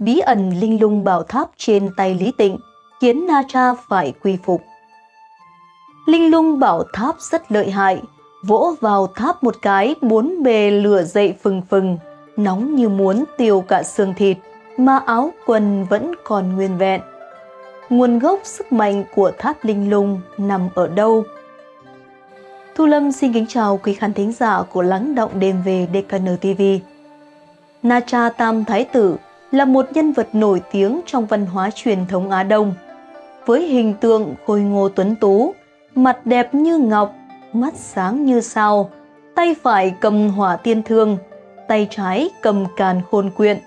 bí ẩn linh lung bảo tháp trên tay Lý Tịnh khiến Na Tra phải quy phục. Linh lung bảo tháp rất lợi hại, vỗ vào tháp một cái bốn bề lửa dậy phừng phừng, nóng như muốn tiêu cả xương thịt, mà áo quần vẫn còn nguyên vẹn. Nguồn gốc sức mạnh của tháp linh lung nằm ở đâu? Thu Lâm xin kính chào quý khán thính giả của Lắng Động Đêm về DKN TV. Na Cha Tam Thái Tử là một nhân vật nổi tiếng trong văn hóa truyền thống Á Đông. Với hình tượng khôi ngô tuấn tú, mặt đẹp như ngọc, mắt sáng như sao, tay phải cầm hỏa tiên thương, tay trái cầm càn khôn quyện,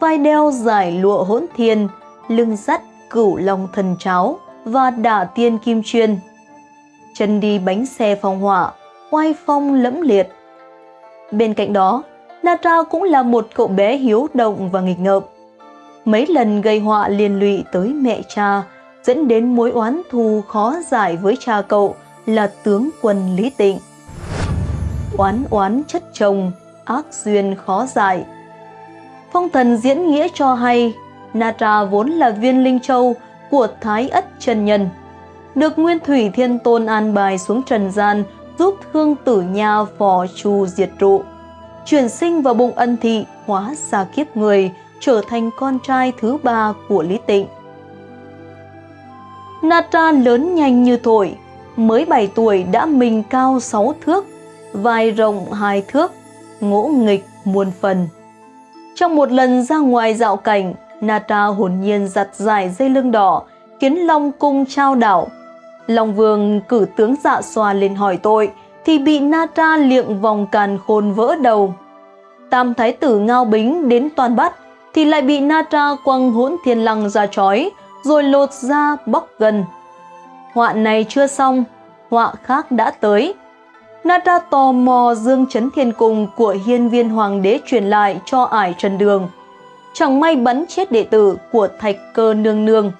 vai đeo giải lụa hỗn thiên, lưng dắt cửu long thần cháo và đả tiên kim chuyên. Chân đi bánh xe phong hỏa, oai phong lẫm liệt. Bên cạnh đó, Natra cũng là một cậu bé hiếu động và nghịch ngợm. Mấy lần gây họa liên lụy tới mẹ cha, dẫn đến mối oán thù khó giải với cha cậu là tướng quân Lý Tịnh. Oán oán chất chồng, ác duyên khó giải. Phong thần diễn nghĩa cho hay, Natra vốn là viên linh châu của Thái Ất Trần Nhân, được Nguyên Thủy Thiên Tôn an bài xuống trần gian giúp thương tử nha phò chu diệt trụ chuyển sinh vào bụng ân thị, hóa ra kiếp người, trở thành con trai thứ ba của Lý Tịnh. Nata lớn nhanh như thổi, mới 7 tuổi đã mình cao 6 thước, vai rộng 2 thước, ngỗ nghịch muôn phần. Trong một lần ra ngoài dạo cảnh, Nata hồn nhiên giặt dài dây lưng đỏ, khiến Long cung trao đảo. Long vương cử tướng dạ xoa lên hỏi tội, thì bị Natra liệng vòng càn khôn vỡ đầu. Tam thái tử Ngao Bính đến toàn bắt, thì lại bị Natra quăng hỗn thiên lăng ra chói, rồi lột ra bóc gần. Họa này chưa xong, họa khác đã tới. Natra tò mò dương chấn thiên cung của hiên viên hoàng đế truyền lại cho ải trần đường. Chẳng may bắn chết đệ tử của thạch cơ nương nương.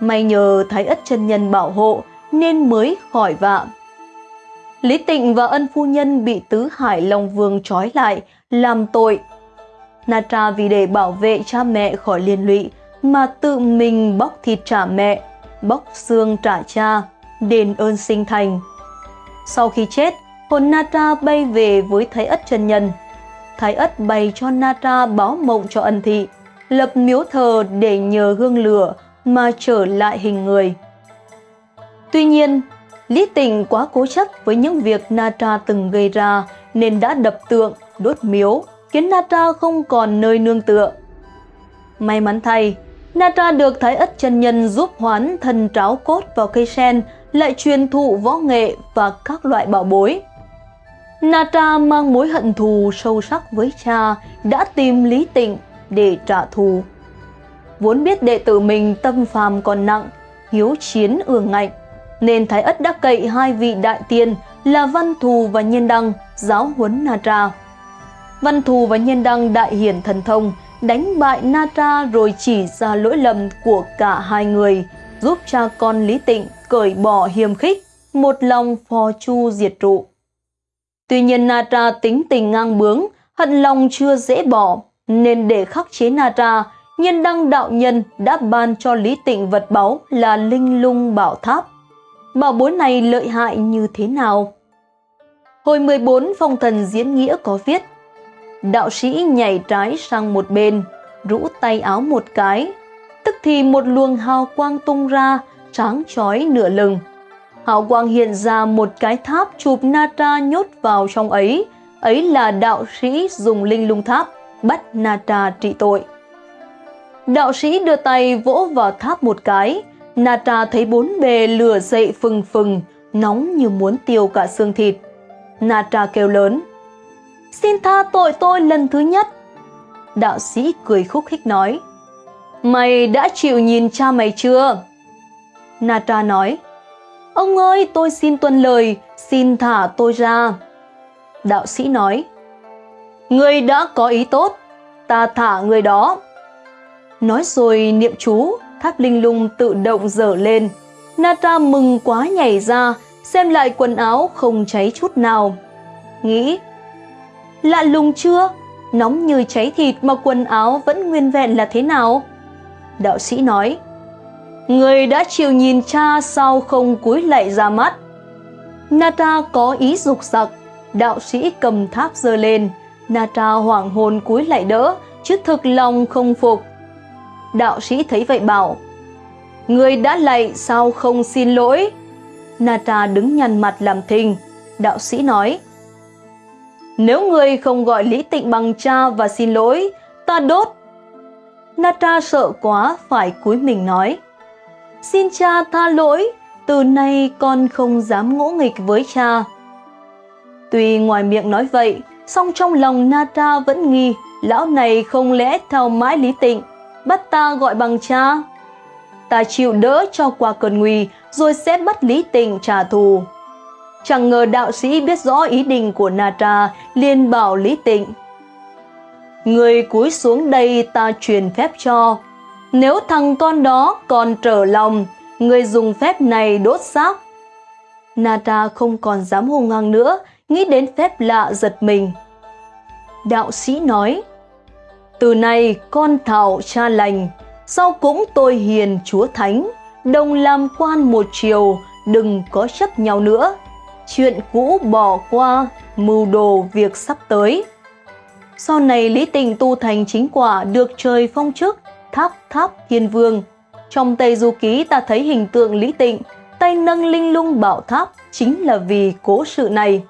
May nhờ Thái ất chân nhân bảo hộ nên mới khỏi vạ. Lý Tịnh và ân phu nhân bị tứ hải Long Vương trói lại, làm tội. Natra vì để bảo vệ cha mẹ khỏi liên lụy mà tự mình bóc thịt trả mẹ, bóc xương trả cha, đền ơn sinh thành. Sau khi chết, hồn Natra bay về với Thái Ất chân nhân. Thái Ất bày cho Natra báo mộng cho ân thị, lập miếu thờ để nhờ hương lửa mà trở lại hình người. Tuy nhiên, Lý Tịnh quá cố chấp với những việc Natra từng gây ra nên đã đập tượng, đốt miếu, khiến Natra không còn nơi nương tựa. May mắn thay, Natra được Thái Ất chân Nhân giúp hoán thần tráo cốt vào cây sen, lại truyền thụ võ nghệ và các loại bảo bối. Natra mang mối hận thù sâu sắc với cha, đã tìm Lý Tịnh để trả thù. Vốn biết đệ tử mình tâm phàm còn nặng, hiếu chiến ương ngạnh, nên Thái Ất đã cậy hai vị đại tiên là Văn Thù và Nhiên Đăng giáo huấn Natra. Văn Thù và Nhiên Đăng đại hiển thần thông, đánh bại Natra rồi chỉ ra lỗi lầm của cả hai người, giúp cha con Lý Tịnh cởi bỏ hiềm khích, một lòng phò chu diệt trụ. Tuy nhiên Natra tính tình ngang bướng, hận lòng chưa dễ bỏ, nên để khắc chế Natra, Nhiên Đăng đạo nhân đã ban cho Lý Tịnh vật báu là Linh Lung Bảo Tháp bảo bối này lợi hại như thế nào. Hồi 14 phong thần diễn nghĩa có viết Đạo sĩ nhảy trái sang một bên, rũ tay áo một cái, tức thì một luồng hào quang tung ra, tráng chói nửa lưng. Hào quang hiện ra một cái tháp chụp Nata nhốt vào trong ấy, ấy là đạo sĩ dùng linh lung tháp bắt Nata trị tội. Đạo sĩ đưa tay vỗ vào tháp một cái, Nata thấy bốn bề lửa dậy phừng phừng, nóng như muốn tiêu cả xương thịt. Nata kêu lớn, Xin tha tội tôi lần thứ nhất. Đạo sĩ cười khúc khích nói, Mày đã chịu nhìn cha mày chưa? Nata nói, Ông ơi, tôi xin tuân lời, xin thả tôi ra. Đạo sĩ nói, Người đã có ý tốt, ta thả người đó. Nói rồi niệm chú, tháp linh lung tự động dở lên. Nata mừng quá nhảy ra, xem lại quần áo không cháy chút nào. Nghĩ, lạ lùng chưa? nóng như cháy thịt mà quần áo vẫn nguyên vẹn là thế nào? Đạo sĩ nói, Người đã chịu nhìn cha sao không cúi lạy ra mắt. Nata có ý dục giặc, đạo sĩ cầm tháp giơ lên, Nata hoảng hồn cúi lại đỡ, chứ thực lòng không phục. Đạo sĩ thấy vậy bảo, Người đã lạy sao không xin lỗi? Nata đứng nhăn mặt làm thinh. Đạo sĩ nói, Nếu người không gọi Lý Tịnh bằng cha và xin lỗi, ta đốt. Nata sợ quá phải cúi mình nói, Xin cha tha lỗi, từ nay con không dám ngỗ nghịch với cha. Tuy ngoài miệng nói vậy, song trong lòng Nata vẫn nghi lão này không lẽ theo mãi lý tịnh, bắt ta gọi bằng cha. Ta chịu đỡ cho qua cơn nguy, rồi sẽ bắt lý tịnh trả thù. Chẳng ngờ đạo sĩ biết rõ ý định của Natra, liền bảo lý tịnh. Người cúi xuống đây ta truyền phép cho, nếu thằng con đó còn trở lòng, người dùng phép này đốt xác. Nata không còn dám hung hăng nữa, nghĩ đến phép lạ giật mình. Đạo sĩ nói, từ nay con thảo cha lành, sau cũng tôi hiền chúa thánh, đồng làm quan một chiều, đừng có chấp nhau nữa. Chuyện cũ bỏ qua, mưu đồ việc sắp tới. Sau này Lý tịnh tu thành chính quả được trời phong chức, tháp tháp thiên vương. Trong Tây Du Ký ta thấy hình tượng Lý Tịnh, tay nâng linh lung bảo tháp chính là vì cố sự này.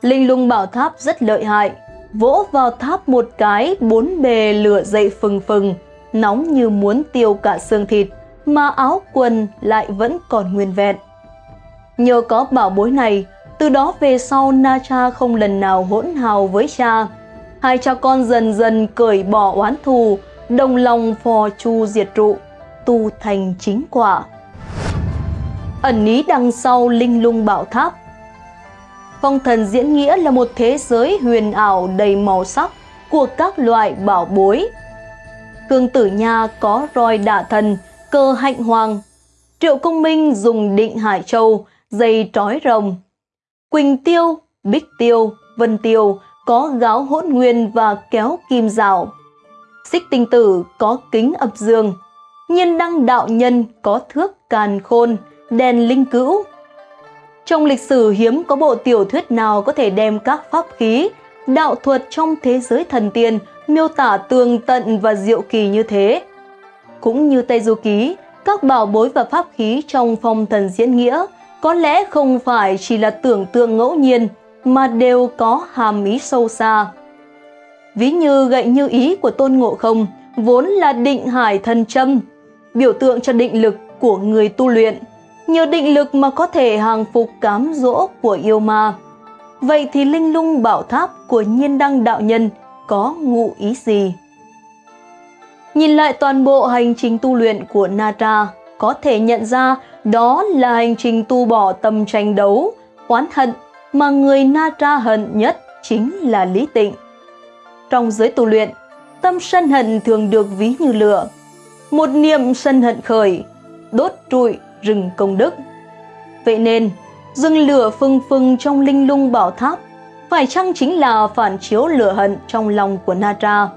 Linh lung bảo tháp rất lợi hại, vỗ vào tháp một cái bốn bề lửa dậy phừng phừng, nóng như muốn tiêu cả xương thịt, mà áo quần lại vẫn còn nguyên vẹn. Nhờ có bảo bối này, từ đó về sau Na Cha không lần nào hỗn hào với cha. Hai cha con dần dần cởi bỏ oán thù, đồng lòng phò chu diệt trụ, tu thành chính quả. Ẩn ý đằng sau linh lung bảo tháp Phong thần diễn nghĩa là một thế giới huyền ảo đầy màu sắc của các loại bảo bối. Khương tử nha có roi đả thần, cơ hạnh hoàng. Triệu công minh dùng định hải châu, dây trói rồng. Quỳnh tiêu, bích tiêu, vân tiêu có gáo hỗn nguyên và kéo kim rào. Xích tinh tử có kính ập dương, nhiên đăng đạo nhân có thước càn khôn, đèn linh cữu. Trong lịch sử hiếm có bộ tiểu thuyết nào có thể đem các pháp khí, đạo thuật trong thế giới thần tiên miêu tả tường tận và diệu kỳ như thế. Cũng như Tây Du Ký, các bảo bối và pháp khí trong phong thần diễn nghĩa có lẽ không phải chỉ là tưởng tượng ngẫu nhiên mà đều có hàm ý sâu xa. Ví như gậy như ý của Tôn Ngộ Không vốn là định hải thần châm, biểu tượng cho định lực của người tu luyện. Nhờ định lực mà có thể hàng phục cám dỗ của yêu ma. Vậy thì linh lung bảo tháp của nhiên đăng đạo nhân có ngụ ý gì? Nhìn lại toàn bộ hành trình tu luyện của Nata, có thể nhận ra đó là hành trình tu bỏ tâm tranh đấu, oán hận mà người Nata hận nhất chính là Lý Tịnh. Trong giới tu luyện, tâm sân hận thường được ví như lửa. Một niệm sân hận khởi, đốt trụi rừng công đức. Vậy nên, rừng lửa phừng phừng trong linh lung bảo tháp phải chăng chính là phản chiếu lửa hận trong lòng của Natra.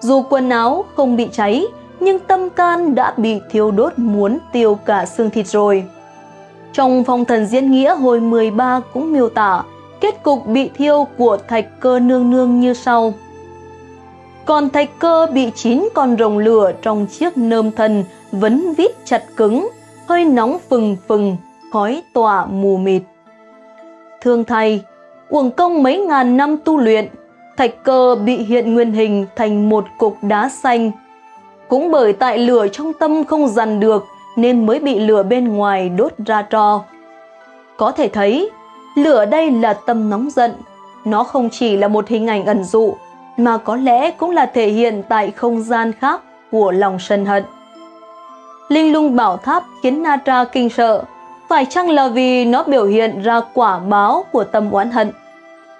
Dù quần áo không bị cháy, nhưng tâm can đã bị thiêu đốt muốn tiêu cả xương thịt rồi. Trong phong thần diễn nghĩa hồi 13 cũng miêu tả kết cục bị thiêu của thạch cơ nương nương như sau. Còn thạch cơ bị chín con rồng lửa trong chiếc nơm thần vấn vít chặt cứng, hơi nóng phừng phừng, khói tỏa mù mịt. Thương thầy, uổng công mấy ngàn năm tu luyện, thạch cơ bị hiện nguyên hình thành một cục đá xanh. Cũng bởi tại lửa trong tâm không dằn được nên mới bị lửa bên ngoài đốt ra tro. Có thể thấy, lửa đây là tâm nóng giận. Nó không chỉ là một hình ảnh ẩn dụ, mà có lẽ cũng là thể hiện tại không gian khác của lòng sân hận. Linh lung bảo tháp khiến Natra kinh sợ, phải chăng là vì nó biểu hiện ra quả báo của tâm oán hận,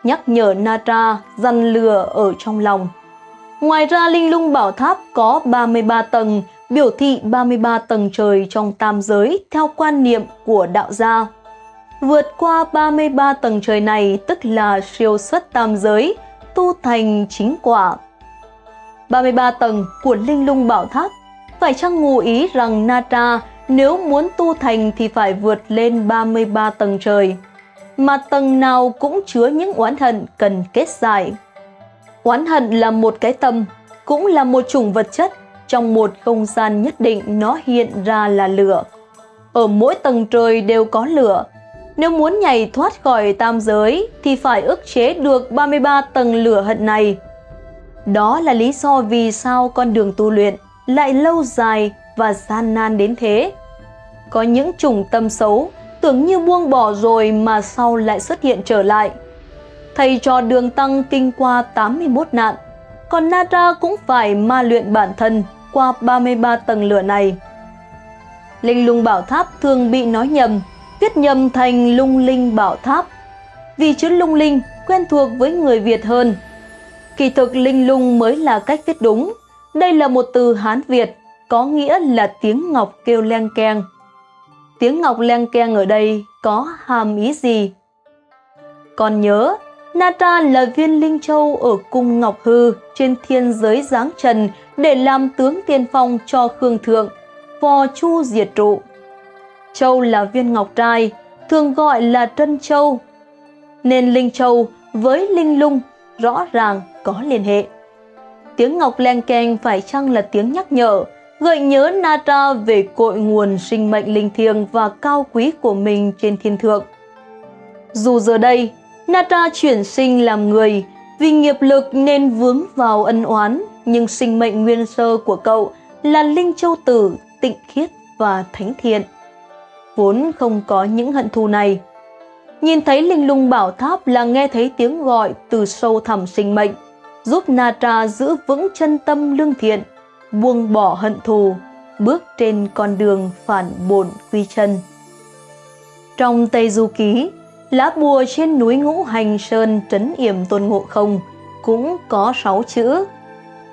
nhắc nhở Natra dằn lừa ở trong lòng. Ngoài ra Linh lung bảo tháp có 33 tầng, biểu thị 33 tầng trời trong tam giới theo quan niệm của đạo gia. Vượt qua 33 tầng trời này tức là siêu xuất tam giới, tu thành chính quả. 33 tầng của linh lung bảo tháp phải chăng ngụ ý rằng Nata nếu muốn tu thành thì phải vượt lên 33 tầng trời, mà tầng nào cũng chứa những oán hận cần kết giải. Oán hận là một cái tâm, cũng là một chủng vật chất, trong một không gian nhất định nó hiện ra là lửa. Ở mỗi tầng trời đều có lửa. Nếu muốn nhảy thoát khỏi tam giới thì phải ức chế được 33 tầng lửa hận này. Đó là lý do vì sao con đường tu luyện lại lâu dài và gian nan đến thế. Có những chủng tâm xấu tưởng như buông bỏ rồi mà sau lại xuất hiện trở lại. Thầy trò đường tăng kinh qua 81 nạn, còn Nara cũng phải ma luyện bản thân qua 33 tầng lửa này. Linh lung bảo tháp thường bị nói nhầm, viết nhầm thành lung linh bảo tháp. Vì chữ lung linh quen thuộc với người Việt hơn. Kỳ thực linh lung mới là cách viết đúng. Đây là một từ Hán Việt, có nghĩa là tiếng ngọc kêu leng keng. Tiếng ngọc leng keng ở đây có hàm ý gì? Còn nhớ, Nata là viên linh châu ở cung Ngọc Hư trên thiên giới giáng trần để làm tướng tiên phong cho Khương Thượng, phò chu diệt trụ. Châu là viên ngọc trai, thường gọi là Trân Châu, nên Linh Châu với Linh Lung rõ ràng có liên hệ. Tiếng ngọc len keng phải chăng là tiếng nhắc nhở, gợi nhớ Nata về cội nguồn sinh mệnh linh thiêng và cao quý của mình trên thiên thượng. Dù giờ đây, Nata chuyển sinh làm người, vì nghiệp lực nên vướng vào ân oán, nhưng sinh mệnh nguyên sơ của cậu là Linh Châu Tử, tịnh khiết và thánh thiện. Vốn không có những hận thù này. Nhìn thấy linh lung bảo tháp là nghe thấy tiếng gọi từ sâu thẳm sinh mệnh, giúp Natra giữ vững chân tâm lương thiện, buông bỏ hận thù, bước trên con đường phản bổn quy chân. Trong Tây Du Ký, lá bùa trên núi Ngũ Hành Sơn trấn yểm tôn ngộ không cũng có sáu chữ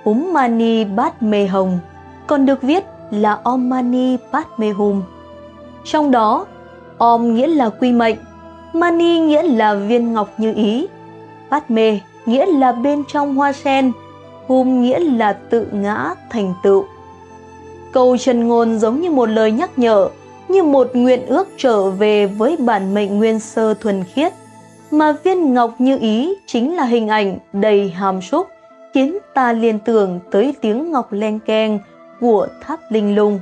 Úm Mani Bát Mê Hồng, còn được viết là Om Mani Bát Mê Hum. Trong đó, Om nghĩa là quy mệnh, Mani nghĩa là viên ngọc như ý, Bát Mê nghĩa là bên trong hoa sen, Hum nghĩa là tự ngã thành tựu. Câu chân ngôn giống như một lời nhắc nhở, như một nguyện ước trở về với bản mệnh nguyên sơ thuần khiết, mà viên ngọc như ý chính là hình ảnh đầy hàm xúc, khiến ta liên tưởng tới tiếng ngọc len keng của tháp linh lung.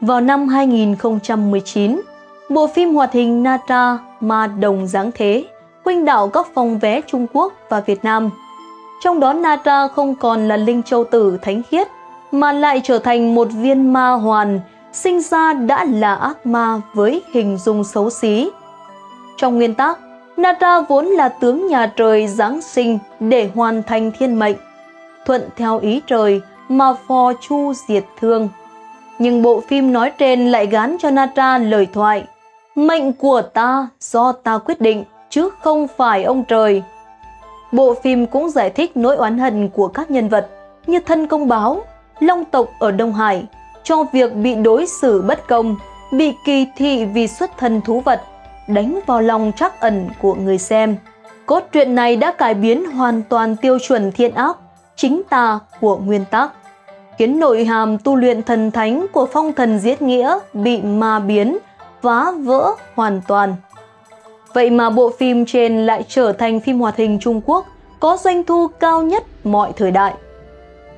Vào năm 2019, bộ phim hoạt hình Nata Ma Đồng Giáng Thế khuynh đảo các phòng vé Trung Quốc và Việt Nam. Trong đó nata không còn là linh châu tử thánh khiết, mà lại trở thành một viên ma hoàn, sinh ra đã là ác ma với hình dung xấu xí. Trong nguyên tắc, nata vốn là tướng nhà trời Giáng sinh để hoàn thành thiên mệnh, thuận theo ý trời mà phò chu diệt thương. Nhưng bộ phim nói trên lại gán cho nata lời thoại Mệnh của ta do ta quyết định, chứ không phải ông trời. Bộ phim cũng giải thích nỗi oán hận của các nhân vật như thân công báo, long tộc ở Đông Hải, cho việc bị đối xử bất công, bị kỳ thị vì xuất thân thú vật, đánh vào lòng trắc ẩn của người xem. Cốt truyện này đã cải biến hoàn toàn tiêu chuẩn thiện ác, chính tà của nguyên tắc, khiến nội hàm tu luyện thần thánh của phong thần giết nghĩa bị ma biến, phá vỡ hoàn toàn. Vậy mà bộ phim trên lại trở thành phim hoạt hình Trung Quốc có doanh thu cao nhất mọi thời đại.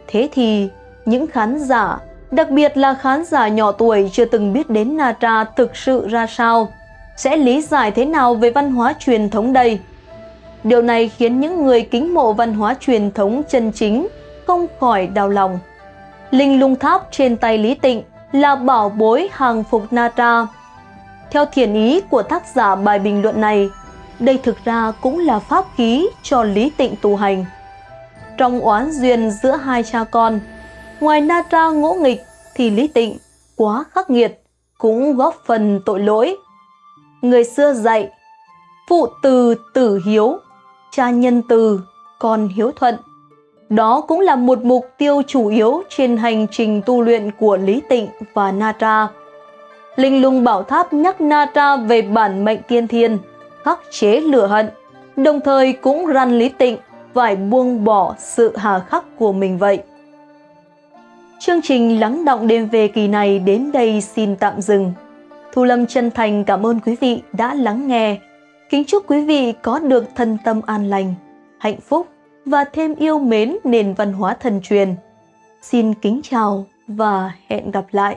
Thế thì, những khán giả, đặc biệt là khán giả nhỏ tuổi chưa từng biết đến Natra thực sự ra sao, sẽ lý giải thế nào về văn hóa truyền thống đây? Điều này khiến những người kính mộ văn hóa truyền thống chân chính không khỏi đau lòng. Linh lung tháp trên tay Lý Tịnh là bảo bối hàng phục Natra. Theo thiền ý của tác giả bài bình luận này, đây thực ra cũng là pháp khí cho Lý Tịnh tu hành. Trong oán duyên giữa hai cha con, ngoài Natra ngỗ nghịch thì Lý Tịnh quá khắc nghiệt cũng góp phần tội lỗi. Người xưa dạy, phụ từ tử hiếu, cha nhân từ, con hiếu thuận. Đó cũng là một mục tiêu chủ yếu trên hành trình tu luyện của Lý Tịnh và Natra. Linh lung bảo tháp nhắc Nara về bản mệnh tiên thiên, khắc chế lửa hận, đồng thời cũng răn Lý Tịnh phải buông bỏ sự hà khắc của mình vậy. Chương trình lắng động đêm về kỳ này đến đây xin tạm dừng. Thu Lâm chân thành cảm ơn quý vị đã lắng nghe. Kính chúc quý vị có được thân tâm an lành, hạnh phúc và thêm yêu mến nền văn hóa thần truyền. Xin kính chào và hẹn gặp lại.